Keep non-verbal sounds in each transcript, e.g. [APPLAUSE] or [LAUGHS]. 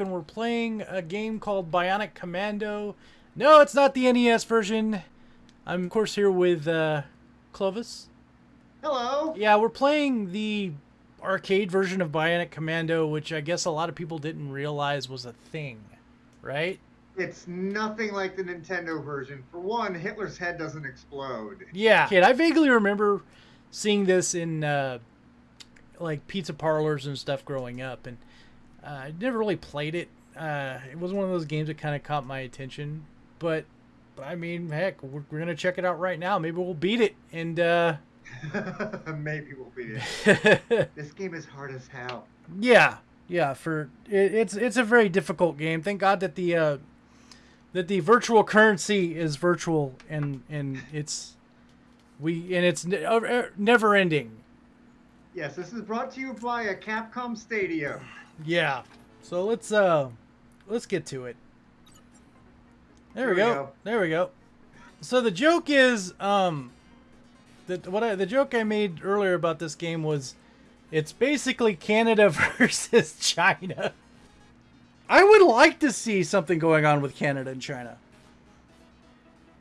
back and we're playing a game called Bionic Commando. No, it's not the NES version. I'm of course here with uh, Clovis. Hello. Yeah, we're playing the arcade version of Bionic Commando, which I guess a lot of people didn't realize was a thing, right? It's nothing like the Nintendo version. For one, Hitler's head doesn't explode. Yeah. Kid, I vaguely remember seeing this in uh, like pizza parlors and stuff growing up, and I never really played it. Uh, it was one of those games that kind of caught my attention, but but I mean, heck, we're, we're gonna check it out right now. Maybe we'll beat it, and uh, [LAUGHS] maybe we'll beat it. [LAUGHS] this game is hard as hell. Yeah, yeah. For it, it's it's a very difficult game. Thank God that the uh, that the virtual currency is virtual and and it's we and it's ne- uh, never ending. Yes, this is brought to you by a Capcom Stadium. Yeah. So let's uh let's get to it. There, we, There we go. go. There we go. So the joke is um that what I, the joke I made earlier about this game was it's basically Canada [LAUGHS] versus China. I would like to see something going on with Canada and China.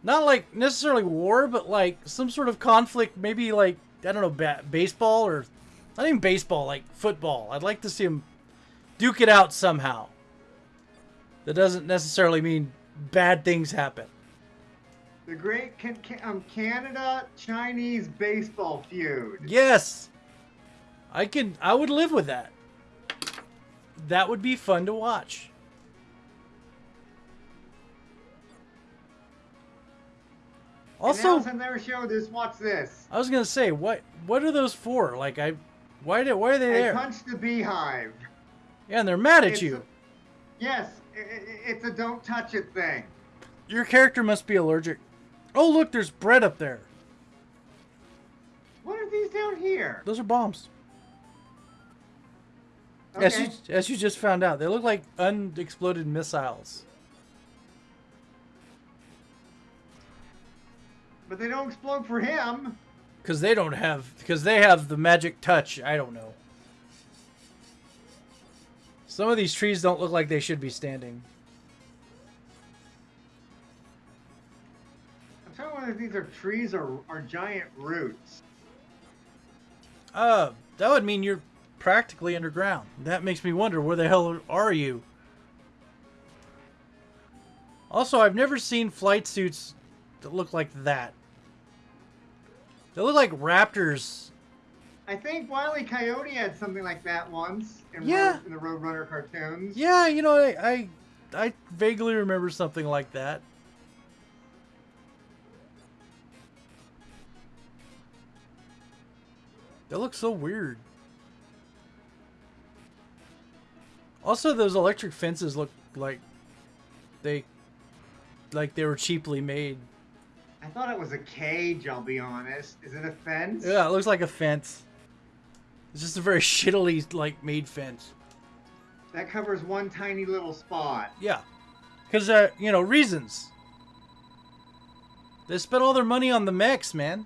Not like necessarily war, but like some sort of conflict, maybe like I don't know, ba- baseball or not even baseball, like football. I'd like to see them duke it out somehow. That doesn't necessarily mean bad things happen. The great can, um, Canada Chinese baseball feud. Yes. I can I would live with that. That would be fun to watch. Also, on their show this. Watch this. I was gonna say, what what are those for? Like, I, why did why are they I there? punched the beehive. Yeah, and they're mad at It's you. a- yes, it's a don't touch it thing. Your character must be allergic. Oh, look, there's bread up there. What are these down here? Those are bombs. Okay. As you as you just found out, they look like unexploded missiles. But they don't explode for him. Because they don't have, because they have the magic touch. I don't know. Some of these trees don't look like they should be standing. I'm trying to wonder if these are trees or, or giant roots. Uh, that would mean you're practically underground. That makes me wonder where the hell are you? Also, I've never seen flight suits that look like that. They look like raptors. I think Wile E. Coyote had something like that once in, Yeah. Road, in the Roadrunner cartoons. Yeah, you know, I, I, I vaguely remember something like that. That looks so weird. Also, those electric fences look like they, like they were cheaply made. I thought it was a cage, I'll be honest. Is it a fence? Yeah, it looks like a fence. It's just a very [LAUGHS] shittily like made fence. That covers one tiny little spot. Yeah, because uh, you know reasons. They spent all their money on the mechs, man.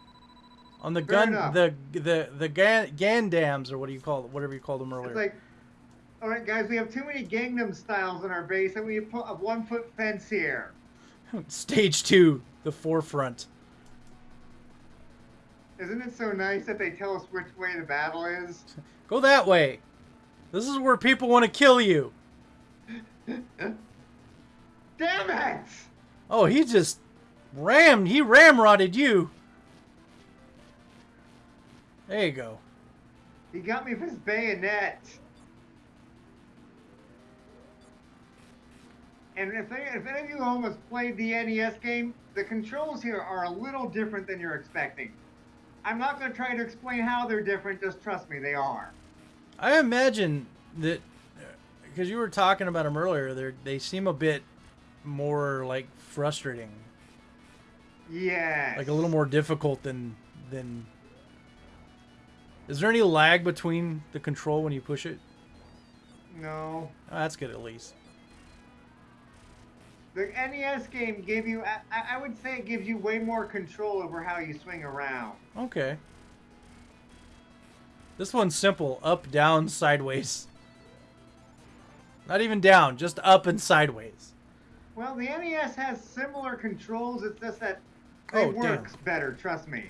On the Fair gun, enough. the the the gan, Gundams or what do you call it? Whatever you called them earlier. It's like, all right, guys, we have too many Gangnam styles in our base, and we put a one foot fence here. [LAUGHS] Stage two, the forefront. Isn't it so nice that they tell us which way the battle is? Go that way. This is where people want to kill you. [LAUGHS] Damn it! Oh, he just rammed. He ramrodded you. There you go. He got me with his bayonet. And if, they, if any of you home has played the NES game, the controls here are a little different than you're expecting. I'm not going to try to explain how they're different, just trust me, they are. I imagine that because you were talking about them earlier, they they seem a bit more like frustrating, Yeah. like a little more difficult than than. Is there any lag between the control when you push it? No. Oh, that's good at least. The NES game gave you, I, I would say it gives you way more control over how you swing around. Okay. This one's simple: up, down, sideways. Not even down, just up and sideways. Well, the NES has similar controls. It's just that it Oh, damn. works better. Trust me.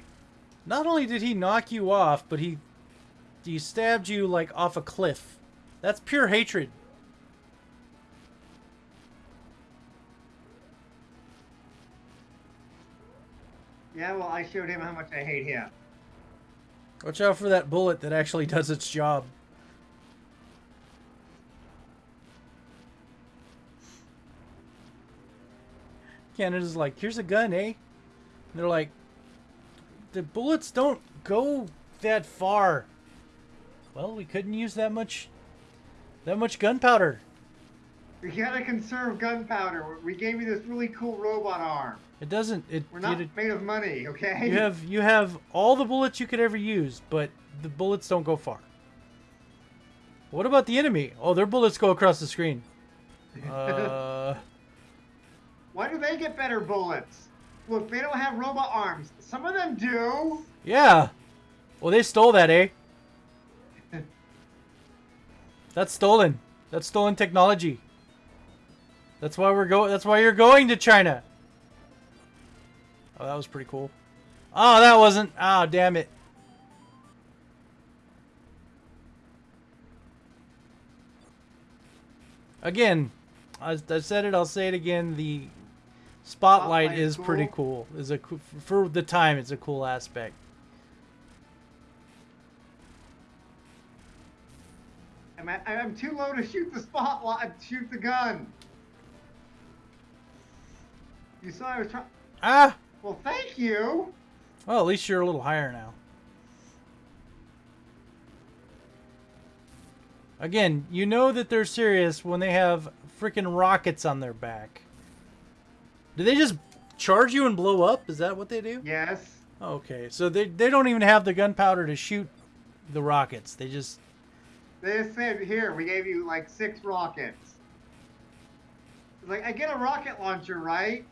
Not only did he knock you off, but he he stabbed you like off a cliff. That's pure hatred. Yeah, well, I showed him how much I hate him. Watch out for that bullet that actually does its job. Canada's like, here's a gun, eh? And they're like, the bullets don't go that far. Well, we couldn't use that much, that much gunpowder. We gotta conserve gunpowder. We gave you this really cool robot arm. It doesn't. It. We're not it- made of money, okay? you have you have all the bullets you could ever use, but the bullets don't go far. What about the enemy? Oh, their bullets go across the screen. [LAUGHS] Uh, Why do they get better bullets? Look, they don't have robot arms. Some of them do. yeah. Well, they stole that, eh? [LAUGHS] That's stolen. That's stolen technology. That's why we're going. That's why you're going to China. Oh, that was pretty cool. Oh, that wasn't. Oh, damn it. Again, I, I said it. I'll say it again. The spotlight, Spotlight is is pretty cool. cool. Is a for the time. It's a cool aspect. I'm, at, I'm too low to shoot the spotlight. Shoot the gun. You saw I was trying. Ah. Well, thank you. Well, at least you're a little higher now. Again, you know that they're serious when they have freaking rockets on their back. Do they just charge you and blow up? Is that what they do? Yes. Okay, so they, they don't even have the gunpowder to shoot the rockets. They just... They just said, here, we gave you like six rockets. It's like, I get a rocket launcher, right?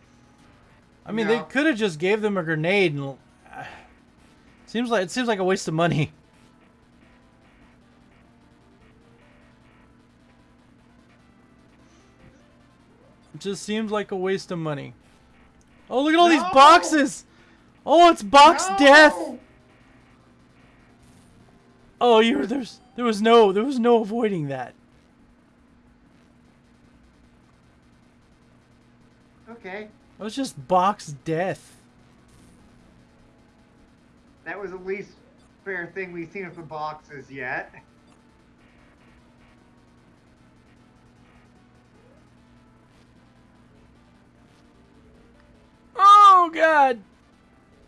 I mean, they could have just gave them a grenade and... uh, [SIGHS] seems like it seems like a waste of money. [LAUGHS] It just seems like a waste of money. Oh, look at all these boxes! Oh, it's box No! death! Oh, you were there's there was no there was no avoiding that. Okay. It was just box death. That was the least fair thing we've seen with the boxes yet. Oh god.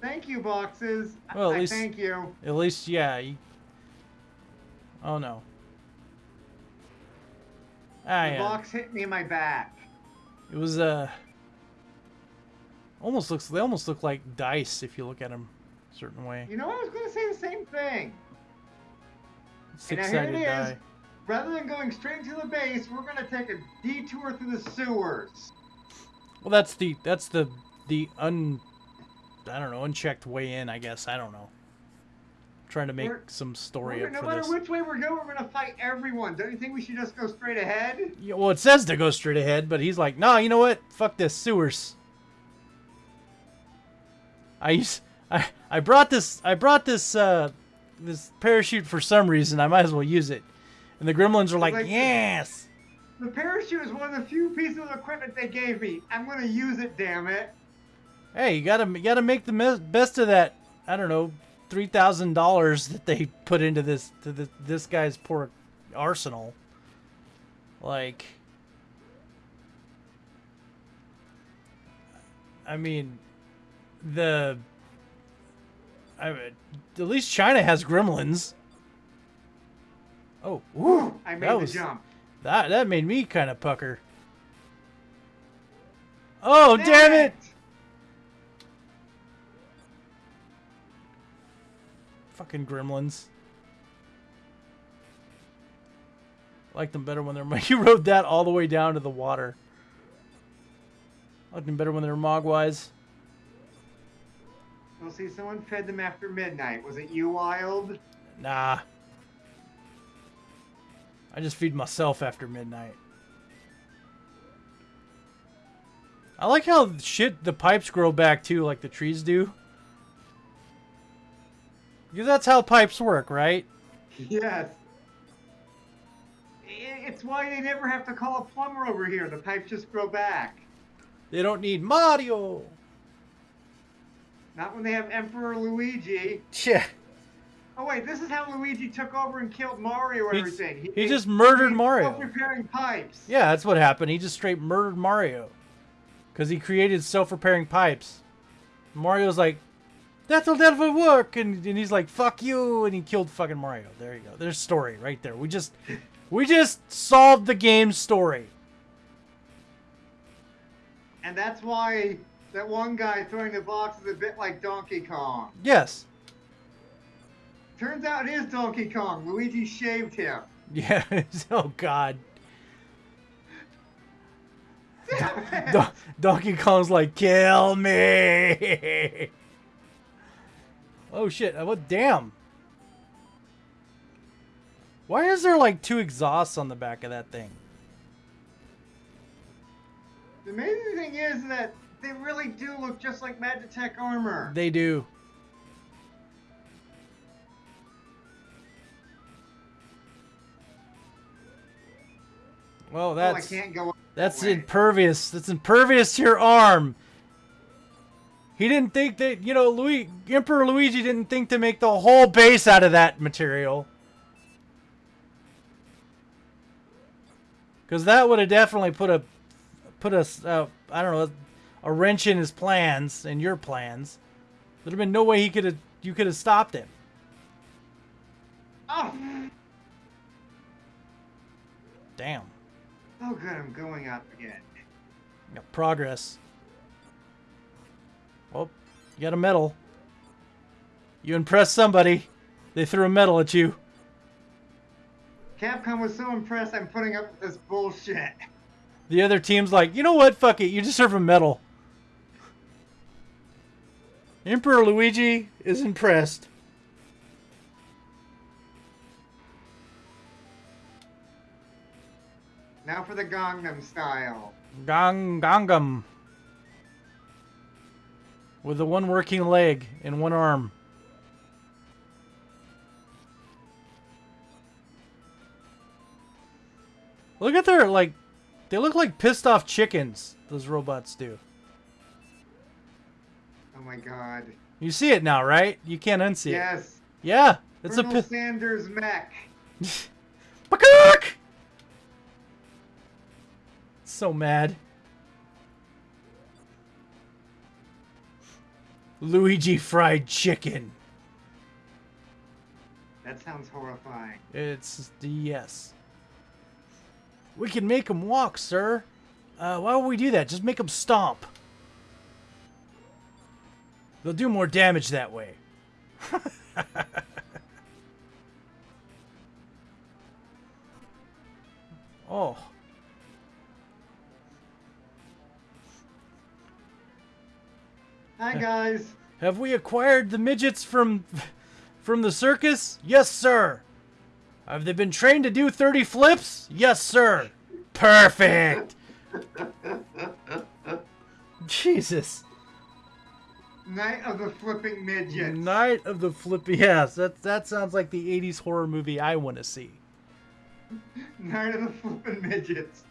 Thank you, boxes. Well, at I least- thank you. At least yeah. You... Oh no. Ah The box hit me in my back. It was uh almost looks they almost look like dice if you look at them a certain way. You know, what I was going to say the same thing. Six here it sided is. die. Rather than going straight to the base, we're going to take a detour through the sewers. Well that's the that's the the un I don't know, unchecked way in, I guess. I don't know. I'm trying to make We're- some story up no for matter which way we're going, we're going to fight everyone. Don't you think we should just go straight ahead? Yeah, well, it says to go straight ahead, but he's like, "Nah, you know what? Fuck this sewers." I used, I I brought this I brought this uh this parachute for some reason. I might as well use it. And the gremlins are like, Like "Yes." The parachute is one of the few pieces of equipment they gave me. I'm going to use it, damn it. Hey, you gotta you gotta make the best of that. I don't know, three thousand dollars that they put into this to the, this guy's poor arsenal. Like, I mean, the. I at least China has gremlins. Oh, ooh, I made that the was jump. that that made me kind of pucker. Oh, damn it! Fucking gremlins. Like them better when they're. [LAUGHS] You rode that all the way down to the water. Like them better when they're mogwais. We'll see someone fed them after midnight. Was it you, Wild? Nah. I just feed myself after midnight. I like how shit the pipes grow back too, like the trees do. Because that's how pipes work, right? Yes. It's why they never have to call a plumber over here. The pipes just grow back. They don't need Mario. Not when they have Emperor Luigi. Yeah. Oh wait, this is how Luigi took over and killed Mario and He- everything. he just murdered he's Mario. Self-repairing pipes. Yeah, that's what happened. He just straight murdered Mario. Because he created self-repairing pipes. Mario's like, that's all that'll never work. And, and he's like, fuck you. And he killed fucking Mario. There you go. There's story right there. We just, we just solved the game's story. And that's why that one guy throwing the box is a bit like Donkey Kong. Yes. Turns out it is Donkey Kong. Luigi shaved him. [LAUGHS] Yeah. oh, God. Damn it. Don- Donkey Kong's like, kill me. oh, shit. Uh, What? Damn. Why is there like two exhausts on the back of that thing? The amazing thing is that they really do look just like Magitek armor. They do. Well, oh, I that's can't go. that's way. impervious. That's impervious to your arm. He didn't think that you know, Louis Emperor Luigi didn't think to make the whole base out of that material. Because that would have definitely put a put a uh, I don't know a wrench in his plans and your plans. There'd have been no way he could have you could have stopped him. Oh, Damn. oh, good. I'm going up again. Yeah, progress. Oh, you got a medal. You impressed somebody. They threw a medal at you. Capcom was so impressed. I'm putting up with this bullshit. The other team's like, you know what? Fuck it. You deserve a medal. Emperor Luigi is impressed. Now for the Gangnam style. Gang Gangam. With the one working leg and one arm. Look at their like they look like pissed off chickens, those robots do. Oh my god. You see it now, right? You can't unsee it. Yes. Yeah. It's a Colonel pi- Sanders mech. [LAUGHS] Pakak! So mad. Luigi fried chicken. That sounds horrifying. It's yes. We can make him walk, sir. Uh, why would we do that? Just make him stomp. They'll do more damage that way. [LAUGHS] oh. Hi guys. Have we acquired the midgets from from the circus? Yes, sir. Have they been trained to do 30 flips? Yes, sir. Perfect. [LAUGHS] Jesus. Night of the Flipping Midgets. Night of the Flippy Yes, that that sounds like the 80s horror movie I want to see. [LAUGHS] Night of the Flipping Midgets.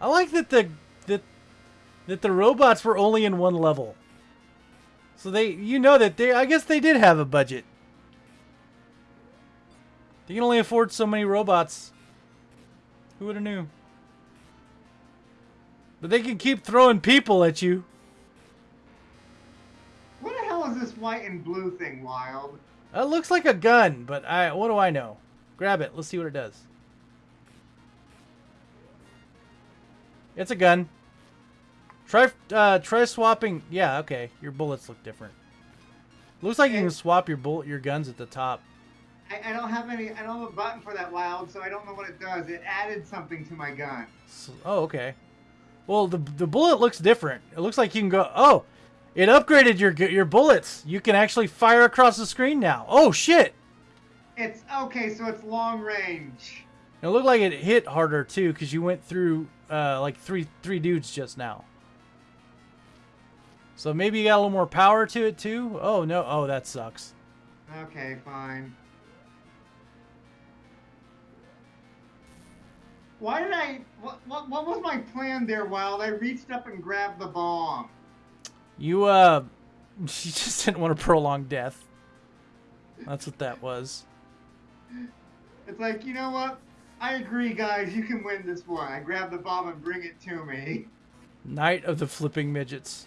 I like that the that that the robots were only in one level. So they you know that they I guess they did have a budget. They can only afford so many robots. Who would have knew? But they can keep throwing people at you. What the hell is this white and blue thing, Wild? It looks like a gun, but I what do I know? Grab it. Let's see what it does. It's a gun. Try uh try swapping. Yeah, okay. Your bullets look different. Looks like you can swap your bullet your guns at the top. I, I don't have any. I don't have a button for that Wild, so I don't know what it does. It added something to my gun. So, oh, okay. Well, the the bullet looks different. It looks like you can go. Oh, it upgraded your your bullets. You can actually fire across the screen now. Oh shit! It's okay, so it's long range. It looked like it hit harder too, because you went through uh, like three three dudes just now. So maybe you got a little more power to it too. Oh no! Oh, that sucks. Okay, fine. Why did I? What, what, what was my plan there, Wild? I reached up and grabbed the bomb. You uh, [LAUGHS] you just didn't want to prolong death. That's what that was. It's like, you know what? I agree, guys. You can win this one. I grab the bomb and bring it to me. Night of the Flipping Midgets.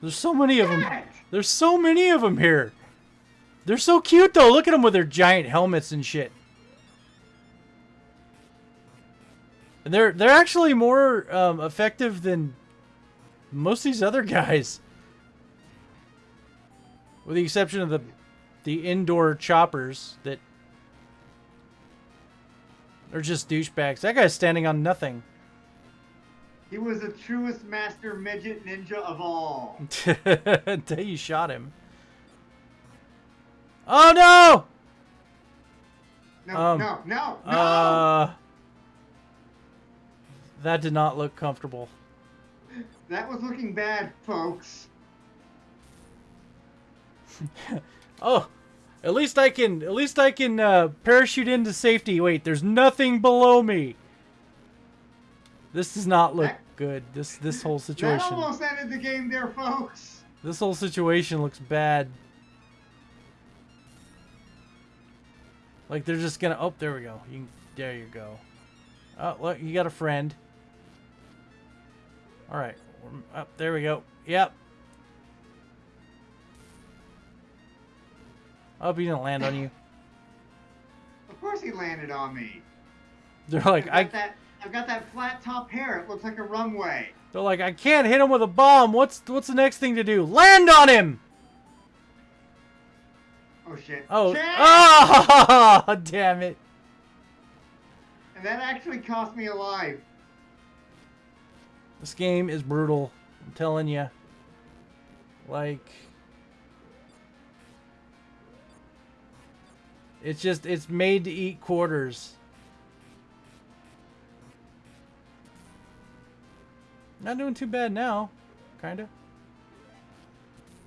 There's so many of them. There's so many of them here. They're so cute though. Look at them with their giant helmets and shit. And they're they're actually more um, effective than most of these other guys, with the exception of the the indoor choppers that are just douchebags. That guy's standing on nothing. He was the truest master midget ninja of all. [LAUGHS] Until you shot him. Oh no! No, Um, no, no, no! Uh, that did not look comfortable. that was looking bad, folks. [LAUGHS] Oh, at least I can. At least I can uh, parachute into safety. Wait, there's nothing below me. This does not look That- good. This this whole That situation. almost ended the game there, folks. This whole situation looks bad. Like they're just gonna. Oh, there we go. You can, there you go. Oh, look, you got a friend. All right. Up oh, there we go. Yep. Oh, he didn't land on you. Of course he landed on me. They're like, got I. that. I've got that flat top hair. It looks like a runway. They're like, I can't hit him with a bomb. What's what's the next thing to do? Land on him. Oh shit. Oh. Shit! Oh, [LAUGHS] damn it. And that actually cost me a life. This game is brutal. I'm telling you. Like It's just it's made to eat quarters. Not doing too bad now, kind of.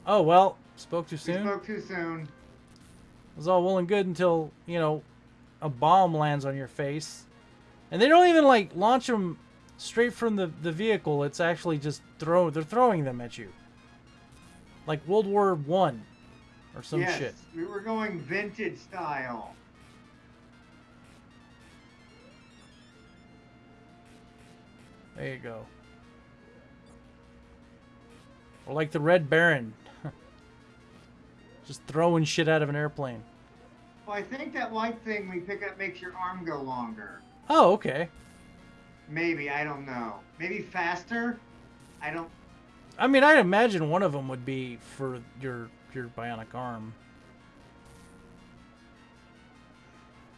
Oh well, spoke too We soon. spoke too soon. It was all well and good until you know a bomb lands on your face, and they don't even like launch them straight from the the vehicle. It's actually just throw. They're throwing them at you, like World War One, or some yes, shit. we were going vintage style. There you go. Or like the Red Baron, [LAUGHS] just throwing shit out of an airplane. Well, I think that white thing we pick up makes your arm go longer. Oh, okay. Maybe I don't know. Maybe faster. I don't. I mean, I'd imagine one of them would be for your your bionic arm.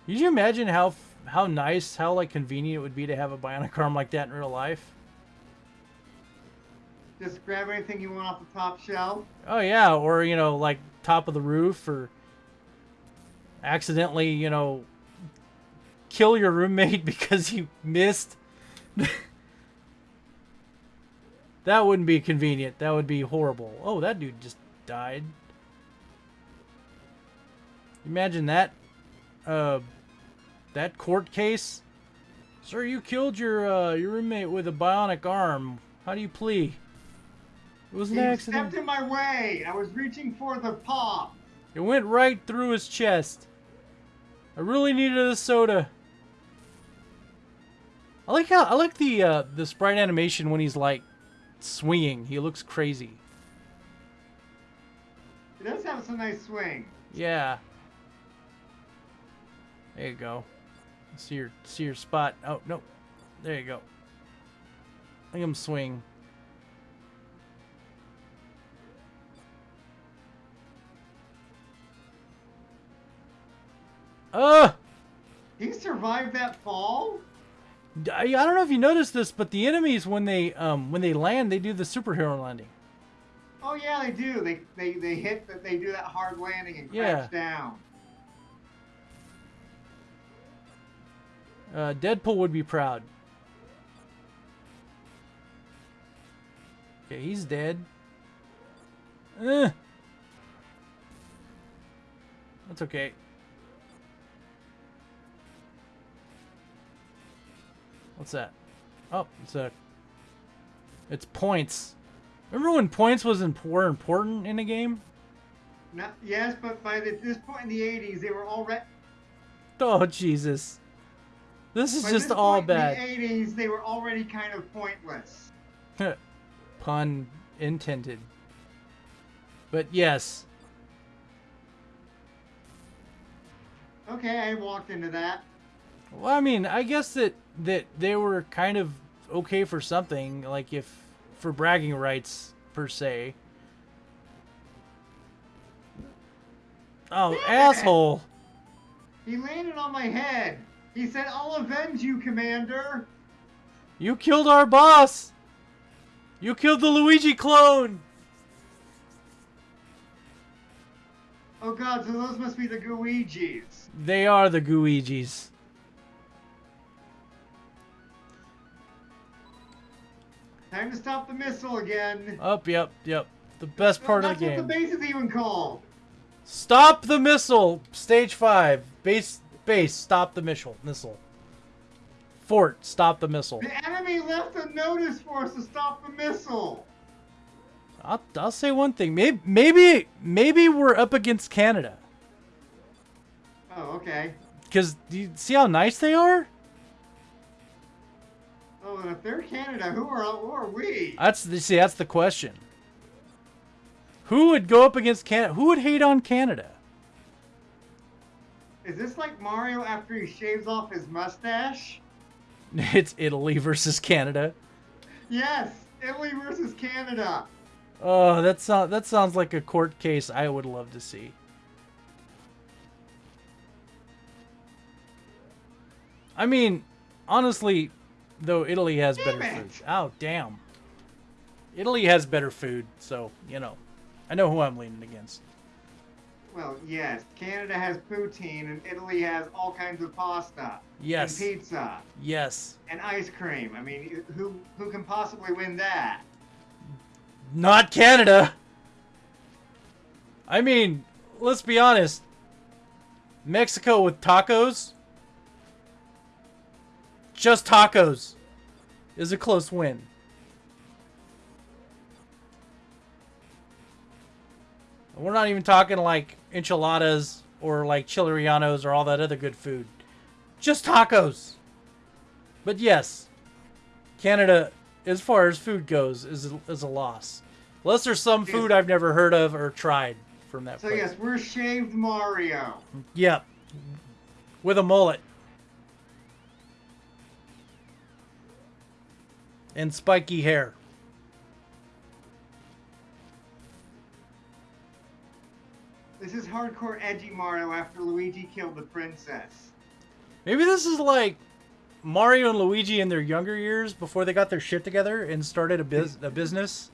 Could you imagine how how nice, how like convenient it would be to have a bionic [LAUGHS] arm like that in real life? Just grab anything you want off the top shelf. Oh yeah, or you know, like top of the roof, or accidentally, you know, kill your roommate [LAUGHS] because you missed. [LAUGHS] that wouldn't be convenient. That would be horrible. Oh, that dude just died. Imagine that. Uh, that court case. Sir, you killed your uh, your roommate with a bionic arm. How do you plea? It was an He accident. stepped in my way. I was reaching for the pop. It went right through his chest. I really needed a soda. I like how I like the uh, the sprite animation when he's like swinging. He looks crazy. It does have some nice swing. Yeah. There you go. See your see your spot. Oh no, there you go. Look him swing. Uh He survived that fall. I, I don't know if you noticed this, but the enemies when they um when they land, they do the superhero landing. Oh yeah, they do. They they they hit that. They do that hard landing and Yeah. crash down. Uh, Deadpool would be proud. Okay, he's dead. Eh. That's okay. What's that? Oh, it's a. It's points. Remember when points was imp- were important in a game? Not, yes, but by the, this point in the '80s, they were already. Oh Jesus! This is By just this all point bad. In the '80s, they were already kind of pointless. [LAUGHS] Pun intended. But yes, Okay, I walked into that. well, I mean, I guess that that they were kind of okay for something, like if for bragging rights per se. Oh, [LAUGHS] asshole! He landed on my head. He said, "I'll avenge you, Commander." You killed our boss. You killed the Luigi clone. Oh God, so those must be the Guijis. They are the Guigis. Time to stop the missile again. Up, yep, yep. The best part That's of the game. what game. the base is even called. Stop the missile. Stage five. Base. Base. Stop the missile. Missile. Fort. Stop the missile. The enemy left a notice for us to stop the missile. I'll, I'll say one thing. Maybe maybe maybe we're up against Canada. Oh, okay. Cause do you see how nice they are? And if they're Canada, who are who are we? That's the see. That's the question. Who would go up against Canada? Who would hate on Canada? Is this like Mario after he shaves off his mustache? [LAUGHS] It's Italy versus Canada. Yes, Italy versus Canada. Oh, that sounds that sounds like a court case I would love to see. I mean, honestly, though Italy has Damn better it. food. Oh, damn. Italy has better food, so, you know. I know who I'm leaning against. Well, yes, Canada has poutine and Italy has all kinds of pasta. Yes. And pizza Yes. and ice cream. I mean, who who can possibly win that? Not Canada. I mean, let's be honest. Mexico with tacos, just tacos, is a close win. We're not even talking like enchiladas or like chili rellenos or all that other good food. Just tacos. But yes, Canada, as far as food goes, is a, is a loss. Unless there's some food I've never heard of or tried from that So place. yes, we're shaved Mario. Yep. With a mullet. And spiky hair. This is hardcore edgy Mario after Luigi killed the princess. Maybe this is like Mario and Luigi in their younger years before they got their shit together and started a, biz- a business.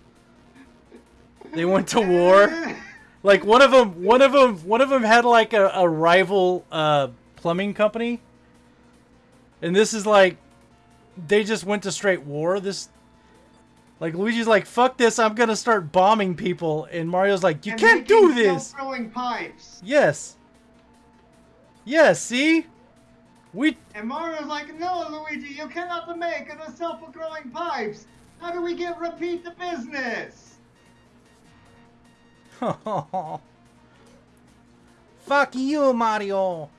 They went to war. Like one of them, one of them, one of them had like a, a rival uh, plumbing company, and this is like they just went to straight war. This, like Luigi's like, "Fuck this! I'm gonna start bombing people," and Mario's like, "You And can't do this." Self-filling pipes. Yes. Yes. See, we And Mario's like, no, Luigi, you cannot make the self-growing pipes. How do we get repeat the business? [LAUGHS] Fuck you, Mario.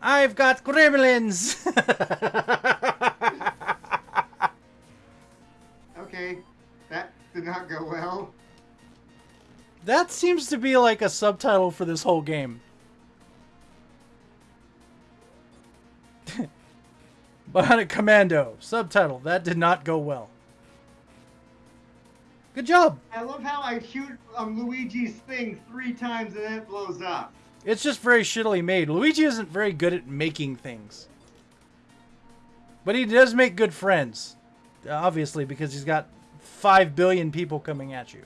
I've got gremlins. Okay, that did not go well. that seems to be like a subtitle for this whole game. [LAUGHS] Bionic Commando. Subtitle. That did not go well. Good job. I love how I shoot um, Luigi's thing three times and then it blows up. It's just very shittily made. Luigi isn't very good at making things. But he does make good friends. Obviously, because he's got five billion people coming at you.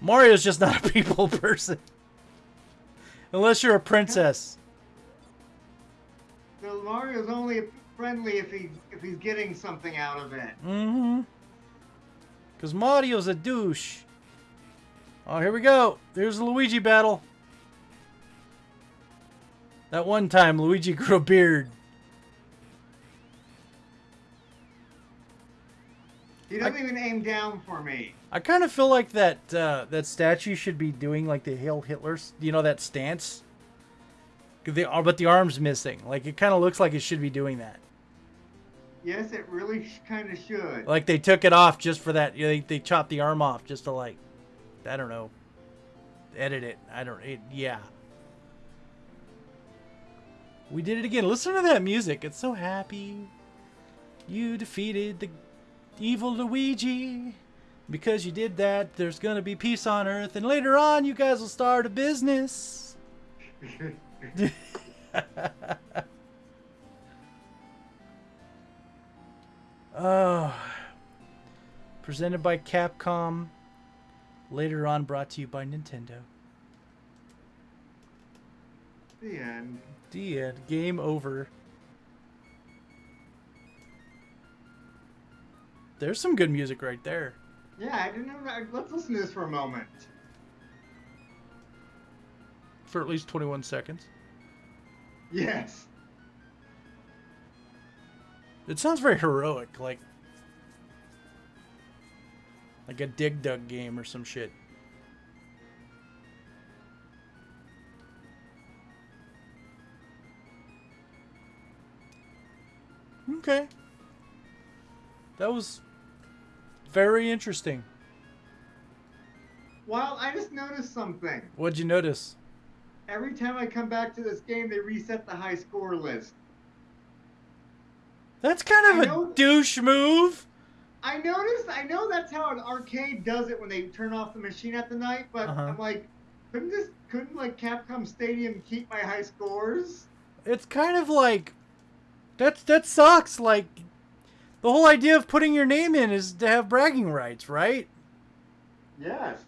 Mario's just not a [LAUGHS] people person. Unless you're a princess. So Mario's only friendly if he if he's getting something out of it. Mm-hmm. Because Mario's a douche. Oh, here we go. There's the Luigi battle. That one time, Luigi [LAUGHS] grew a beard. He doesn't even aim down for me. I kind of feel like that uh, that statue should be doing like the Hail Hitler's, you know, that stance. The, uh, but the arm's missing. Like it kind of looks like it should be doing that. Yes, it really kind of should. Like they took it off just for that. You know, they they chopped the arm off just to like, I don't know, edit it. I don't. It, yeah. We did it again. Listen to that music. It's so happy. You defeated the evil Luigi. Because you did that, there's gonna be peace on Earth, and later on, you guys will start a business. [LAUGHS] Oh. Presented by Capcom. Later on, brought to you by Nintendo. the end. The end. Game over. There's some good music right there. Yeah, I didn't know. Let's listen to this for a moment. For at least 21 seconds. Yes. It sounds very heroic, like like a Dig Dug game or some shit. Okay. That was very interesting. Well, I just noticed something. What'd you notice? Every time I come back to this game, they reset the high score list. That's kind of a douche move. I noticed. I know that's how an arcade does it when they turn off the machine at the night. But Uh-huh. I'm like, couldn't this? Couldn't like Capcom Stadium keep my high scores? it's kind of like that's that sucks like the whole idea of putting your name in is to have bragging rights right Yes.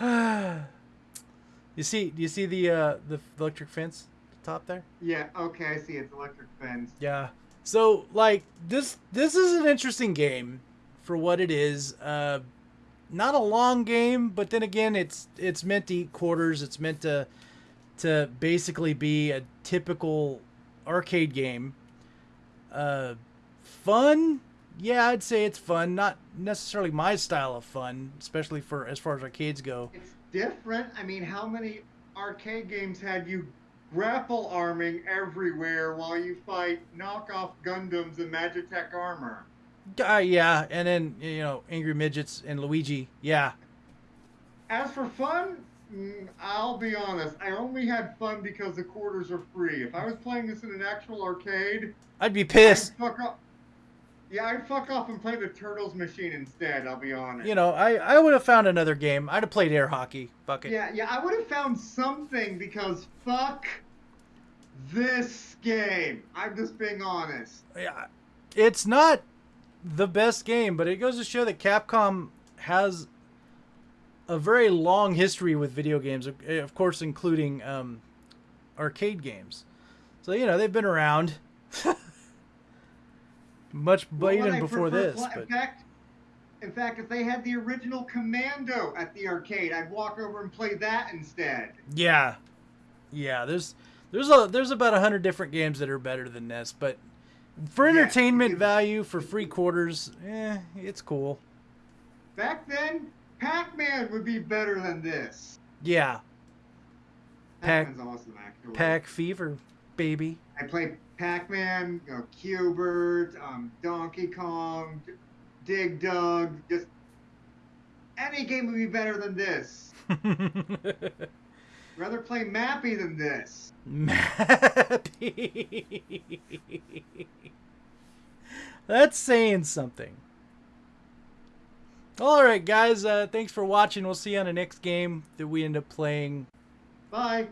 [SIGHS] you see Do you see the uh the electric fence at the top there Yeah. Okay. I see. It's electric fence. yeah so like this this is an interesting game for what it is. Uh not a long game but then again it's it's meant to eat quarters. It's meant to to basically be a typical arcade game. Uh fun? Yeah i'd say it's fun. Not necessarily my style of fun especially for as far as arcades go. It's different. I mean, how many arcade games had you grapple arming everywhere while you fight knockoff Gundams and Magitek armor? Uh, yeah and then you know angry midgets and luigi yeah As for fun, mm, I'll be honest. I only had fun because the quarters are free. If I was playing this in an actual arcade, i'd be I'd pissed fuck off. Yeah, I'd fuck off and play the Turtles machine instead. I'll be honest. you know i i would have found another game i'd have played air hockey fuck it Yeah, yeah, I would have found something because fuck this game. I'm just being honest. yeah, it's not the best game, but it goes to show that Capcom has a very long history with video games, of- of course, including um, arcade games. So you know they've been around [LAUGHS] much What even before this. pla- But In fact, in fact, if they had the original Commando at the arcade, I'd walk over and play that instead. yeah, yeah, there's there's a there's about a hundred different games that are better than this, but for entertainment because- value, for free quarters, eh, it's cool. Back then, Pac-Man would be better than this. Yeah, Pac- awesome, actually. Pack Fever, baby. I played Pac-Man, you know, Q*bert, um, Donkey Kong, Dig Dug. Just any game would be better than this. [LAUGHS] Rather play Mappy than this. Mappy. [LAUGHS] That's saying something. All right, guys. Uh, thanks for watching. We'll see you on the next game that we end up playing. Bye.